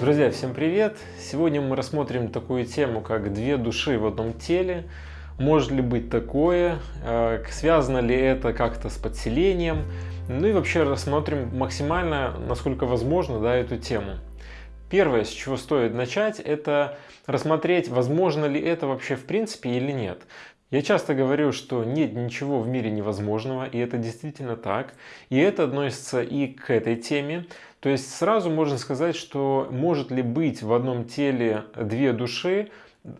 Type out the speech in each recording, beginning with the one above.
Друзья, всем привет! Сегодня мы рассмотрим такую тему, как две души в одном теле. Может ли быть такое? Э, связано ли это как-то с подселением? Ну и вообще рассмотрим максимально, насколько возможно, да, эту тему. Первое, с чего стоит начать, это рассмотреть, возможно ли это вообще в принципе или нет. Я часто говорю, что нет ничего в мире невозможного, и это действительно так. И это относится и к этой теме. То есть сразу можно сказать, что может ли быть в одном теле две души?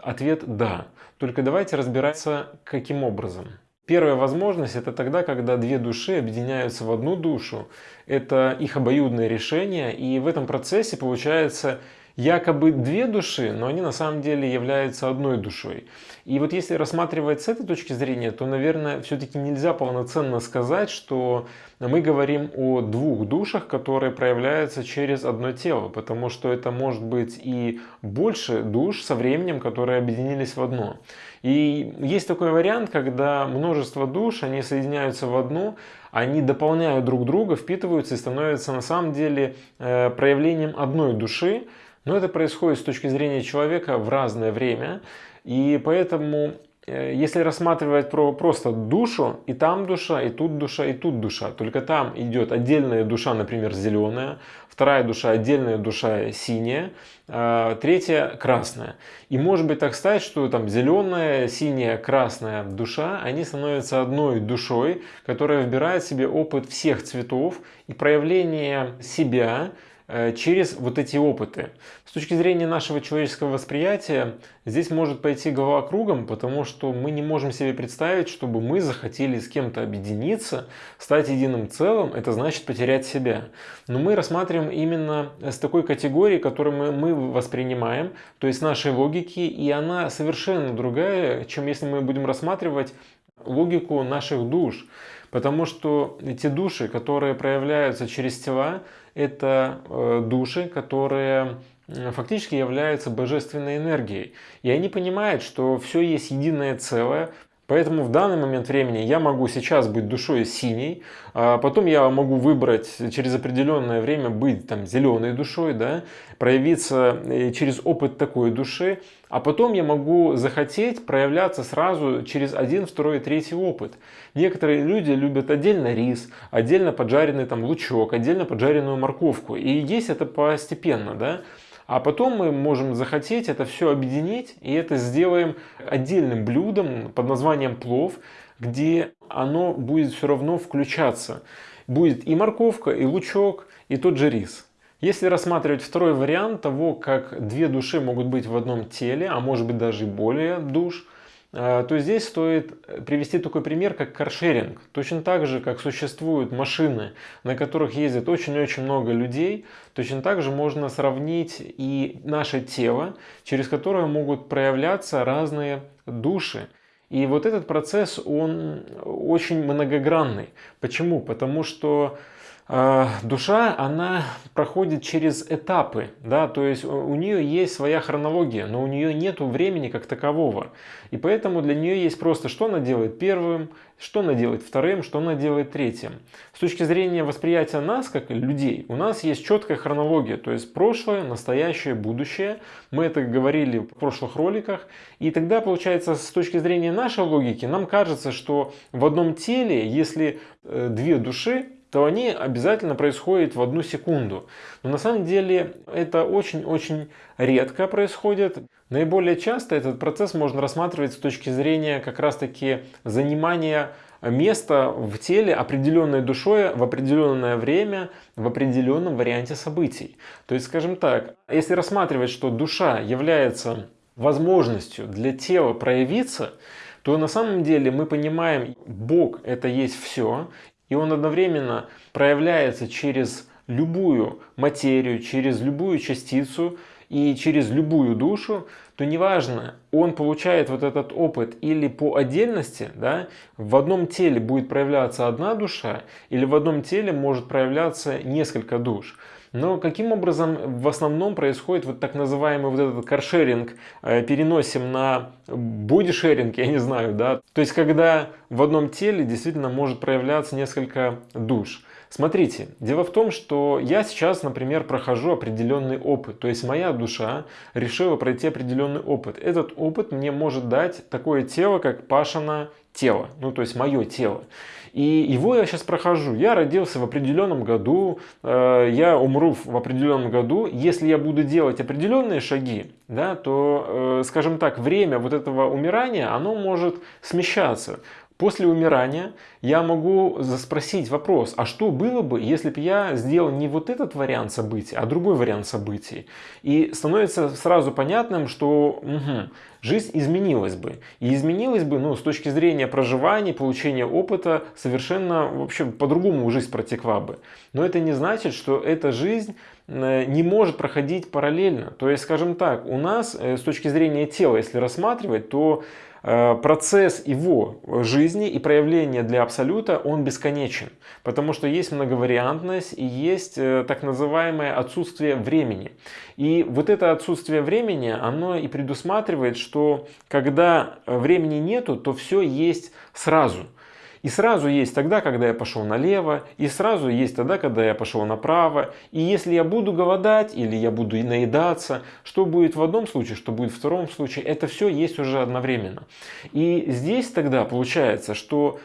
Ответ «да». Только давайте разбираться, каким образом. Первая возможность это тогда, когда две души объединяются в одну душу. Это их обоюдное решение, и в этом процессе получается якобы две души, но они на самом деле являются одной душой. И вот если рассматривать с этой точки зрения, то, наверное, все-таки нельзя полноценно сказать, что мы говорим о двух душах, которые проявляются через одно тело, потому что это может быть и больше душ со временем, которые объединились в одно. И есть такой вариант, когда множество душ, они соединяются в одну, они дополняют друг друга, впитываются и становятся на самом деле э, проявлением одной души, но это происходит с точки зрения человека в разное время. И поэтому, э, если рассматривать про просто душу, и там душа, и тут душа, и тут душа. Только там идет отдельная душа, например, зеленая, вторая душа, отдельная душа синяя, а третья красная. И может быть так стать, что там зеленая, синяя, красная душа, они становятся одной душой, которая вбирает в себе опыт всех цветов и проявление себя, через вот эти опыты. С точки зрения нашего человеческого восприятия, здесь может пойти голова кругом, потому что мы не можем себе представить, чтобы мы захотели с кем-то объединиться, стать единым целым, это значит потерять себя. Но мы рассматриваем именно с такой категории, которую мы, мы воспринимаем, то есть нашей логики, и она совершенно другая, чем если мы будем рассматривать логику наших душ. Потому что эти души, которые проявляются через тела, это э, души, которые фактически являются божественной энергией. И они понимают, что все есть единое целое, Поэтому в данный момент времени я могу сейчас быть душой синей, а потом я могу выбрать через определенное время быть там зеленой душой, да, проявиться э, через опыт такой души, а потом я могу захотеть проявляться сразу через один, второй, третий опыт. Некоторые люди любят отдельно рис, отдельно поджаренный там лучок, отдельно поджаренную морковку. И есть это постепенно, да. А потом мы можем захотеть это все объединить и это сделаем отдельным блюдом под названием плов, где оно будет все равно включаться. Будет и морковка, и лучок, и тот же рис. Если рассматривать второй вариант того, как две души могут быть в одном теле, а может быть даже более душ – то здесь стоит привести такой пример, как каршеринг. Точно так же, как существуют машины, на которых ездит очень-очень много людей, точно так же можно сравнить и наше тело, через которое могут проявляться разные души. И вот этот процесс, он очень многогранный. Почему? Потому что а, душа, она проходит через этапы, да, то есть у нее есть своя хронология, но у нее нет времени как такового. И поэтому для нее есть просто, что она делает первым, что она делает вторым, что она делает третьим. С точки зрения восприятия нас, как людей, у нас есть четкая хронология, то есть прошлое, настоящее, будущее. Мы это говорили в прошлых роликах. И тогда, получается, с точки зрения нашей логики, нам кажется, что в одном теле, если э, две души, то они обязательно происходят в одну секунду. Но на самом деле это очень-очень редко происходит. Наиболее часто этот процесс можно рассматривать с точки зрения как раз-таки занимания места в теле определенной душой в определенное время в определенном варианте событий. То есть, скажем так, если рассматривать, что душа является возможностью для тела проявиться, то на самом деле мы понимаем, Бог это есть все, и он одновременно проявляется через любую материю, через любую частицу и через любую душу, то неважно, он получает вот этот опыт или по отдельности, да, в одном теле будет проявляться одна душа, или в одном теле может проявляться несколько душ. Но каким образом в основном происходит вот так называемый вот этот каршеринг, э, переносим на бодишеринг, я не знаю, да, то есть когда в одном теле действительно может проявляться несколько душ. Смотрите, дело в том, что я сейчас, например, прохожу определенный опыт. То есть моя душа решила пройти определенный опыт. Этот опыт мне может дать такое тело, как Пашина тело. Ну, то есть мое тело. И его я сейчас прохожу. Я родился в определенном году, э, я умру в определенном году. Если я буду делать определенные шаги, да, то, э, скажем так, время вот этого умирания, оно может смещаться. После умирания я могу спросить вопрос, а что было бы, если бы я сделал не вот этот вариант событий, а другой вариант событий? И становится сразу понятным, что угу, жизнь изменилась бы. И изменилась бы ну, с точки зрения проживания, получения опыта, совершенно вообще по-другому жизнь протекла бы. Но это не значит, что эта жизнь э, не может проходить параллельно. То есть, скажем так, у нас э, с точки зрения тела, если рассматривать, то процесс его жизни и проявления для абсолюта, он бесконечен. Потому что есть многовариантность и есть э, так называемое отсутствие времени. И вот это отсутствие времени, оно и предусматривает, что когда времени нету, то все есть сразу. И сразу есть тогда, когда я пошел налево, и сразу есть тогда, когда я пошел направо. И если я буду голодать или я буду наедаться, что будет в одном случае, что будет в втором случае, это все есть уже одновременно. И здесь тогда получается, что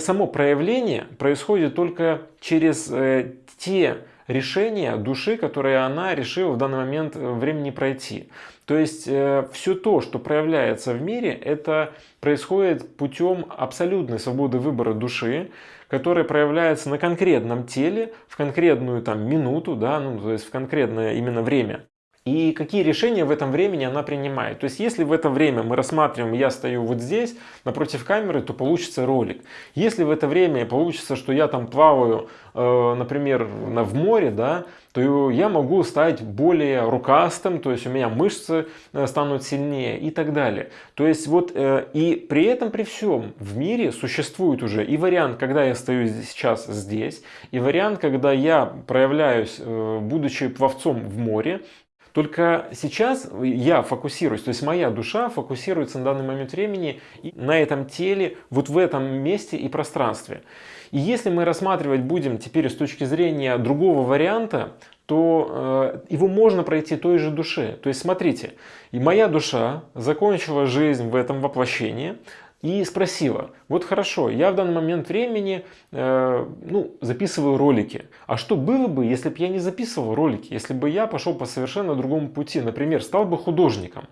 само проявление происходит только через э, те решения души, которые она решила в данный момент времени пройти. То есть э, все то, что проявляется в мире, это происходит путем абсолютной свободы выбора души, которая проявляется на конкретном теле, в конкретную там минуту, да, ну, то есть в конкретное именно время. И какие решения в этом времени она принимает. То есть, если в это время мы рассматриваем, я стою вот здесь, напротив камеры, то получится ролик. Если в это время получится, что я там плаваю, э, например, в море, да, то я могу стать более рукастым, то есть у меня мышцы э, станут сильнее и так далее. То есть вот э, и при этом, при всем, в мире существует уже и вариант, когда я стою сейчас здесь, и вариант, когда я проявляюсь, будучи пловцом в море, только сейчас я фокусируюсь, то есть моя душа фокусируется на данный момент времени на этом теле, вот в этом месте и пространстве. И если мы рассматривать будем теперь с точки зрения другого варианта, то э, его можно пройти той же душе. То есть смотрите, и моя душа закончила жизнь в этом воплощении, и спросила, вот хорошо, я в данный момент времени э, ну, записываю ролики, а что было бы, если бы я не записывал ролики, если бы я пошел по совершенно другому пути, например, стал бы художником.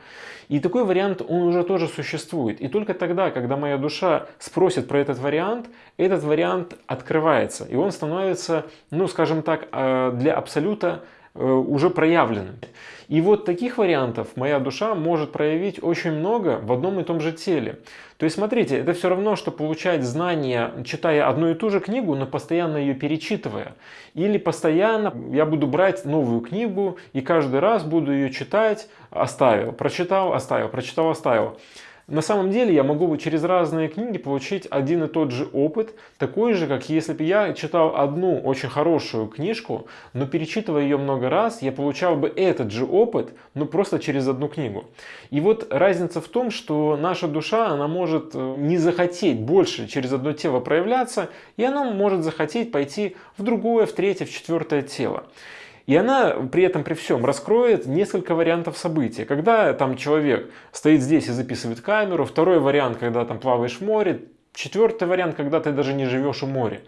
И такой вариант, он уже тоже существует. И только тогда, когда моя душа спросит про этот вариант, этот вариант открывается, и он становится, ну скажем так, э, для абсолюта уже проявленными. И вот таких вариантов моя душа может проявить очень много в одном и том же теле. То есть смотрите, это все равно, что получать знания, читая одну и ту же книгу, но постоянно ее перечитывая. Или постоянно я буду брать новую книгу и каждый раз буду ее читать, оставил, прочитал, оставил, прочитал, оставил. На самом деле я могу через разные книги получить один и тот же опыт, такой же, как если бы я читал одну очень хорошую книжку, но перечитывая ее много раз, я получал бы этот же опыт, но просто через одну книгу. И вот разница в том, что наша душа, она может э, не захотеть больше через одно тело проявляться, и она может захотеть пойти в другое, в третье, в четвертое тело. И она при этом, при всем, раскроет несколько вариантов событий. Когда там человек стоит здесь и записывает камеру, второй вариант, когда там плаваешь в море, четвертый вариант, когда ты даже не живешь у моря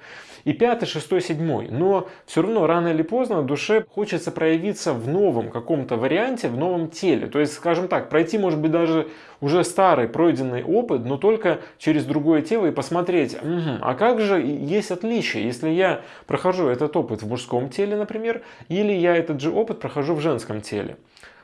и пятый, шестой, седьмой. Но все равно рано или поздно душе хочется проявиться в новом каком-то варианте, в новом теле. То есть, скажем так, пройти может быть даже уже старый пройденный опыт, но только через другое тело и посмотреть, угу, а как же есть отличие, если я прохожу этот опыт в мужском теле, например, или я этот же опыт прохожу в женском теле.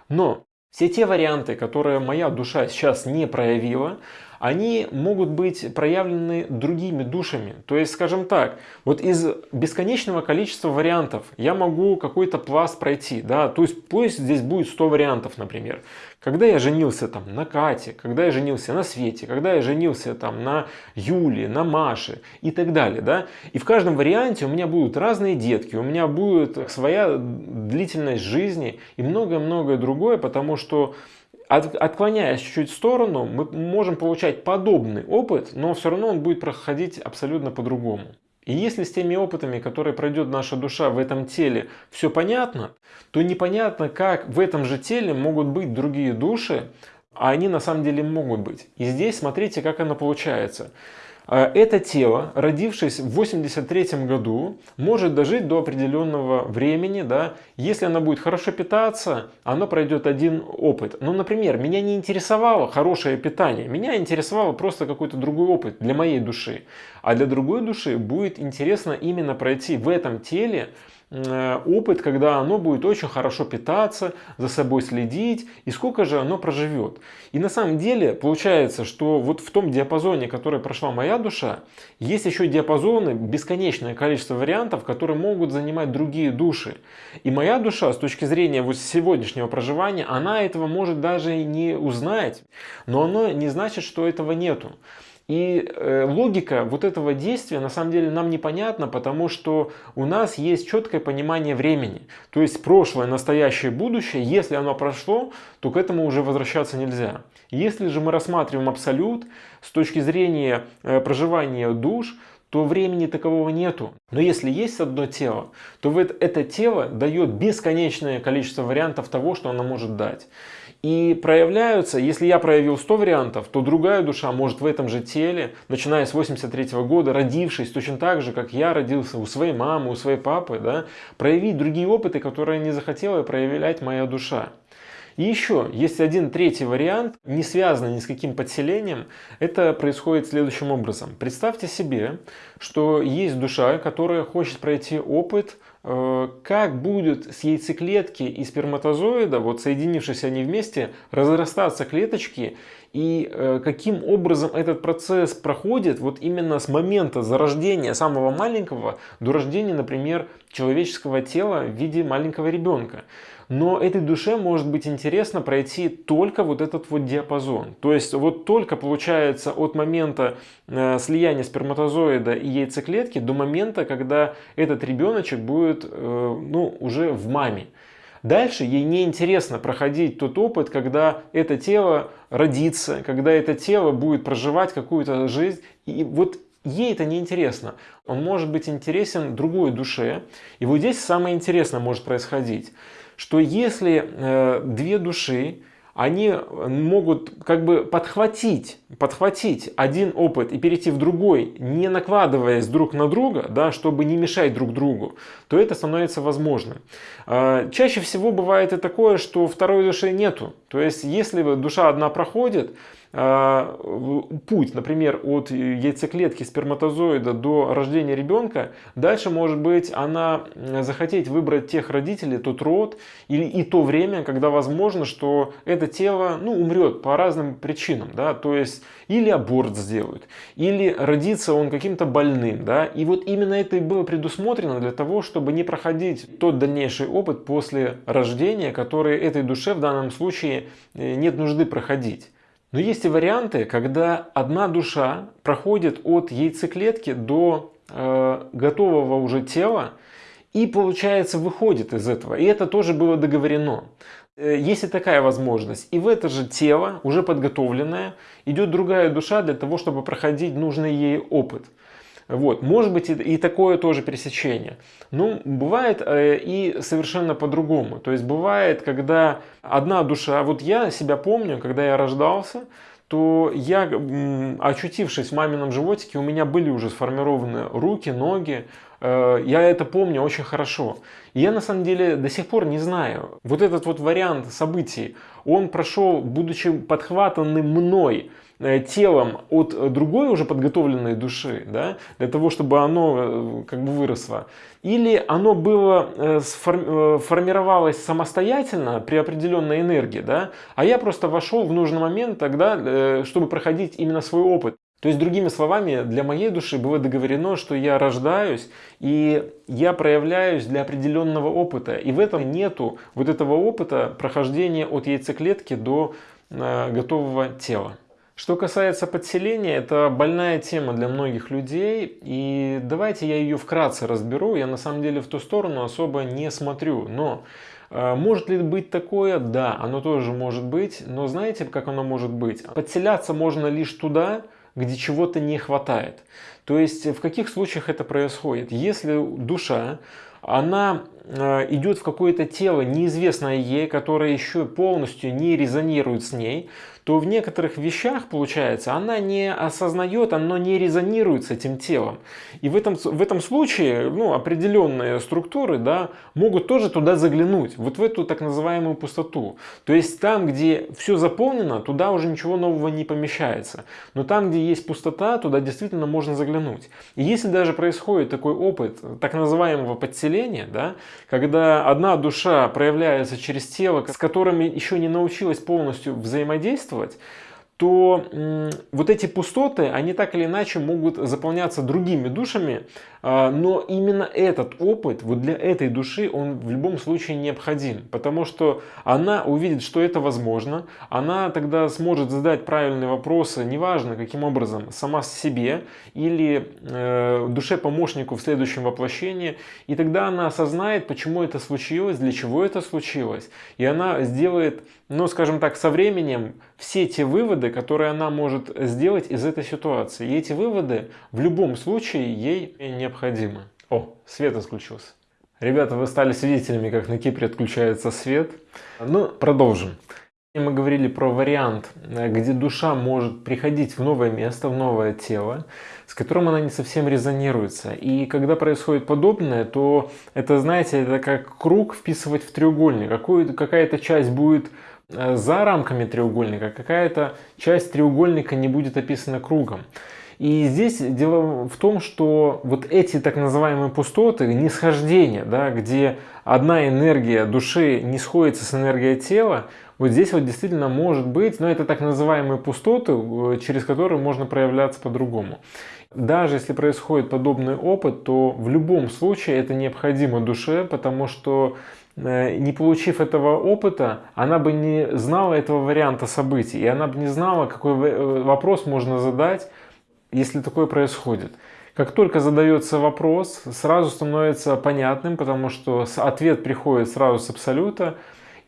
Но все те варианты, которые моя душа сейчас не проявила, они могут быть проявлены другими душами. То есть, скажем так, вот из бесконечного количества вариантов я могу какой-то пласт пройти, да, то есть пусть здесь будет 100 вариантов, например. Когда я женился там на Кате, когда я женился на Свете, когда я женился там на Юле, на Маше и так далее, да, и в каждом варианте у меня будут разные детки, у меня будет своя длительность жизни и многое-многое другое, потому что от, отклоняясь чуть-чуть в сторону, мы можем получать подобный опыт, но все равно он будет проходить абсолютно по-другому. И если с теми опытами, которые пройдет наша душа в этом теле, все понятно, то непонятно, как в этом же теле могут быть другие души, а они на самом деле могут быть. И здесь смотрите, как оно получается. А, это тело, родившись в 83 году, может дожить до определенного времени, да, если оно будет хорошо питаться, оно пройдет один опыт. Ну, например, меня не интересовало хорошее питание, меня интересовало просто какой-то другой опыт для моей души. А для другой души будет интересно именно пройти в этом теле опыт, когда оно будет очень хорошо питаться, за собой следить, и сколько же оно проживет. И на самом деле получается, что вот в том диапазоне, который прошла моя душа, есть еще диапазоны, бесконечное количество вариантов, которые могут занимать другие души. И моя душа, с точки зрения вот сегодняшнего проживания, она этого может даже не узнать, но оно не значит, что этого нету. И э, логика вот этого действия на самом деле нам непонятна, потому что у нас есть четкое понимание времени. То есть прошлое, настоящее, будущее, если оно прошло, то к этому уже возвращаться нельзя. Если же мы рассматриваем абсолют с точки зрения э, проживания душ, то времени такового нету. Но если есть одно тело, то это тело дает бесконечное количество вариантов того, что оно может дать. И проявляются, если я проявил 100 вариантов, то другая душа может в этом же теле, начиная с 83 -го года, родившись точно так же, как я родился у своей мамы, у своей папы, да, проявить другие опыты, которые не захотела проявлять моя душа. И еще есть один третий вариант, не связанный ни с каким подселением. Это происходит следующим образом. Представьте себе, что есть душа, которая хочет пройти опыт как будет с яйцеклетки и сперматозоида, вот соединившись они вместе, разрастаться клеточки и э, каким образом этот процесс проходит вот именно с момента зарождения самого маленького до рождения, например, человеческого тела в виде маленького ребенка. Но этой душе может быть интересно пройти только вот этот вот диапазон. То есть вот только получается от момента э, слияния сперматозоида и яйцеклетки до момента, когда этот ребеночек будет э, ну, уже в маме. Дальше ей не интересно проходить тот опыт, когда это тело родится, когда это тело будет проживать какую-то жизнь. И вот ей это не интересно. Он может быть интересен другой душе. И вот здесь самое интересное может происходить что если э, две души, они могут как бы подхватить, подхватить один опыт и перейти в другой, не накладываясь друг на друга, да, чтобы не мешать друг другу, то это становится возможным. Э, чаще всего бывает и такое, что второй души нету. То есть, если душа одна проходит, путь, например, от яйцеклетки сперматозоида до рождения ребенка, дальше может быть она захотеть выбрать тех родителей, тот род или и то время, когда возможно, что это тело ну, умрет по разным причинам. Да? То есть или аборт сделают, или родится он каким-то больным. Да? И вот именно это и было предусмотрено для того, чтобы не проходить тот дальнейший опыт после рождения, который этой душе в данном случае э, нет нужды проходить. Но есть и варианты, когда одна душа проходит от яйцеклетки до э, готового уже тела и, получается, выходит из этого. И это тоже было договорено. Э, есть и такая возможность. И в это же тело, уже подготовленное, идет другая душа для того, чтобы проходить нужный ей опыт. Вот. Может быть и, такое тоже пересечение. Но бывает э, и совершенно по-другому. То есть бывает, когда одна душа, вот я себя помню, когда я рождался, то я, очутившись в мамином животике, у меня были уже сформированы руки, ноги, э, я это помню очень хорошо. И я на самом деле до сих пор не знаю. Вот этот вот вариант событий, он прошел, будучи подхватанным мной, телом от другой уже подготовленной души, да, для того, чтобы оно э, как бы выросло. Или оно было, э, формировалось самостоятельно при определенной энергии, да, а я просто вошел в нужный момент тогда, чтобы проходить именно свой опыт. То есть, другими словами, для моей души было договорено, что я рождаюсь и я проявляюсь для определенного опыта. И в этом нету вот этого опыта прохождения от яйцеклетки до готового тела. Что касается подселения, это больная тема для многих людей, и давайте я ее вкратце разберу. Я на самом деле в ту сторону особо не смотрю, но э, может ли быть такое? Да, оно тоже может быть, но знаете, как оно может быть? Подселяться можно лишь туда, где чего-то не хватает. То есть в каких случаях это происходит? Если душа она идет в какое-то тело, неизвестное ей, которое еще полностью не резонирует с ней, то в некоторых вещах, получается, она не осознает, оно не резонирует с этим телом. И в этом, в этом случае ну, определенные структуры да, могут тоже туда заглянуть, вот в эту так называемую пустоту. То есть там, где все заполнено, туда уже ничего нового не помещается. Но там, где есть пустота, туда действительно можно заглянуть. И если даже происходит такой опыт так называемого подселения, да, когда одна душа проявляется через тело, с которыми еще не научилась полностью взаимодействовать, действовать, то вот эти пустоты, они так или иначе могут заполняться другими душами, а, но именно этот опыт, вот для этой души, он в любом случае необходим, потому что она увидит, что это возможно, она тогда сможет задать правильные вопросы, неважно каким образом, сама себе или э, душе-помощнику в следующем воплощении, и тогда она осознает, почему это случилось, для чего это случилось, и она сделает, ну скажем так, со временем все те выводы, которые она может сделать из этой ситуации. И эти выводы в любом случае ей необходимы. О, свет отключился. Ребята, вы стали свидетелями, как на Кипре отключается свет. Ну, продолжим. Мы говорили про вариант, где душа может приходить в новое место, в новое тело, с которым она не совсем резонируется. И когда происходит подобное, то это, знаете, это как круг вписывать в треугольник. Какая-то часть будет за рамками треугольника, какая-то часть треугольника не будет описана кругом. И здесь дело в том, что вот эти так называемые пустоты, нисхождения, да, где одна энергия души не сходится с энергией тела, вот здесь вот действительно может быть, но это так называемые пустоты, э, через которые можно проявляться по-другому. Даже если происходит подобный опыт, то в любом случае это необходимо душе, потому что э, не получив этого опыта, она бы не знала этого варианта событий, и она бы не знала, какой э, вопрос можно задать, если такое происходит. Как только задается вопрос, сразу становится понятным, потому что ответ приходит сразу с абсолюта,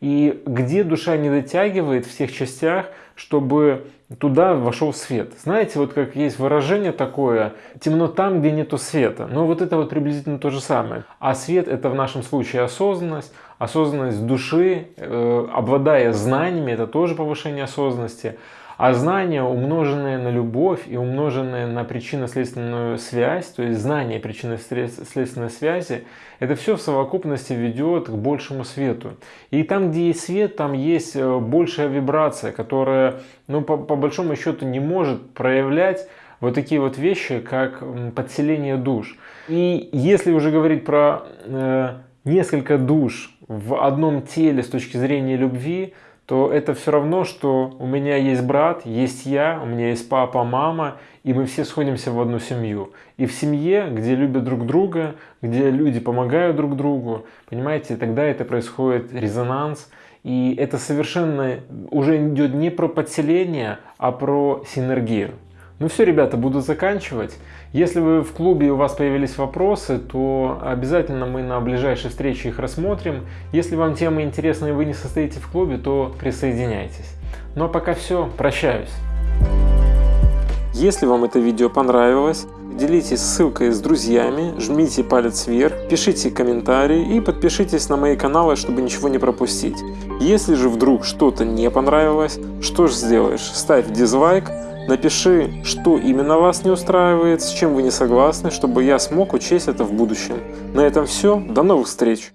и где душа не дотягивает в всех частях, чтобы туда вошел свет. Знаете, вот как есть выражение такое, темно там, где нету света. Но вот это вот приблизительно то же самое. А свет это в нашем случае осознанность, осознанность души, э, обладая знаниями, это тоже повышение осознанности. А знание, умноженное на любовь и умноженное на причинно-следственную связь, то есть знание причинно-следственной связи, это все в совокупности ведет к большему свету. И там, где есть свет, там есть э, большая вибрация, которая, ну, по, по большому счету, не может проявлять вот такие вот вещи, как подселение душ. И если уже говорить про э, несколько душ в одном теле с точки зрения любви, то это все равно, что у меня есть брат, есть я, у меня есть папа, мама, и мы все сходимся в одну семью. И в семье, где любят друг друга, где люди помогают друг другу, понимаете, тогда это происходит резонанс, и это совершенно уже идет не про подселение, а про синергию. Ну все, ребята, буду заканчивать. Если вы в клубе и у вас появились вопросы, то обязательно мы на ближайшей встрече их рассмотрим. Если вам тема интересна и вы не состоите в клубе, то присоединяйтесь. Ну а пока все, прощаюсь. Если вам это видео понравилось, делитесь ссылкой с друзьями, жмите палец вверх, пишите комментарии и подпишитесь на мои каналы, чтобы ничего не пропустить. Если же вдруг что-то не понравилось, что же сделаешь? Ставь дизлайк, Напиши, что именно вас не устраивает, с чем вы не согласны, чтобы я смог учесть это в будущем. На этом все, до новых встреч!